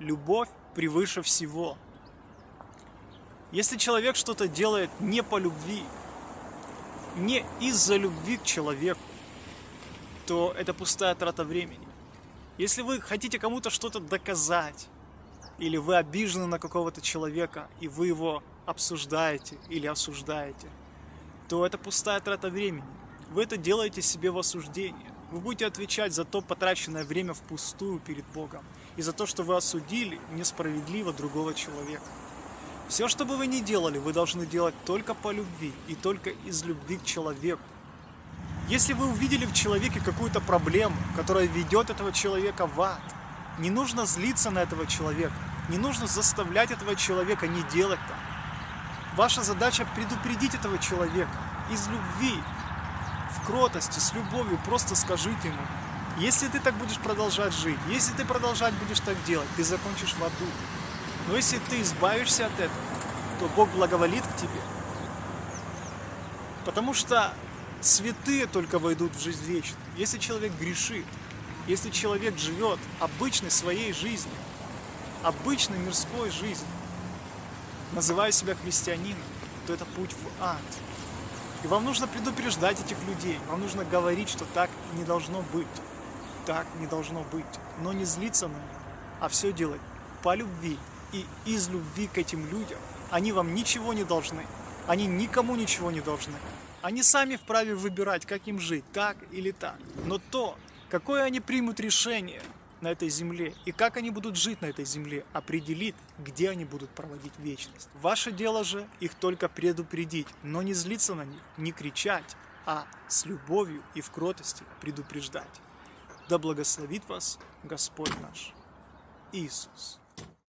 Любовь превыше всего. Если человек что-то делает не по любви, не из-за любви к человеку, то это пустая трата времени. Если вы хотите кому-то что-то доказать, или вы обижены на какого-то человека, и вы его обсуждаете или осуждаете, то это пустая трата времени. Вы это делаете себе в осуждение. Вы будете отвечать за то потраченное время впустую перед Богом и за то, что вы осудили несправедливо другого человека. Все, что бы вы ни делали, вы должны делать только по любви и только из любви к человеку. Если вы увидели в человеке какую-то проблему, которая ведет этого человека в ад, не нужно злиться на этого человека, не нужно заставлять этого человека не делать так. Ваша задача предупредить этого человека из любви, в кротости, с любовью, просто скажите ему, если ты так будешь продолжать жить, если ты продолжать будешь так делать, ты закончишь в аду. Но если ты избавишься от этого, то Бог благоволит к тебе. Потому что святые только войдут в жизнь вечную. Если человек грешит, если человек живет обычной своей жизнью, обычной мирской жизнью, называя себя христианином, то это путь в ад. И вам нужно предупреждать этих людей, вам нужно говорить, что так не должно быть, так не должно быть, но не злиться на них, а все делать по любви и из любви к этим людям. Они вам ничего не должны, они никому ничего не должны. Они сами вправе выбирать, как им жить, так или так. Но то, какое они примут решение – на этой земле и как они будут жить на этой земле, определит, где они будут проводить вечность. Ваше дело же их только предупредить, но не злиться на них, не кричать, а с любовью и в кротости предупреждать. Да благословит вас Господь наш Иисус.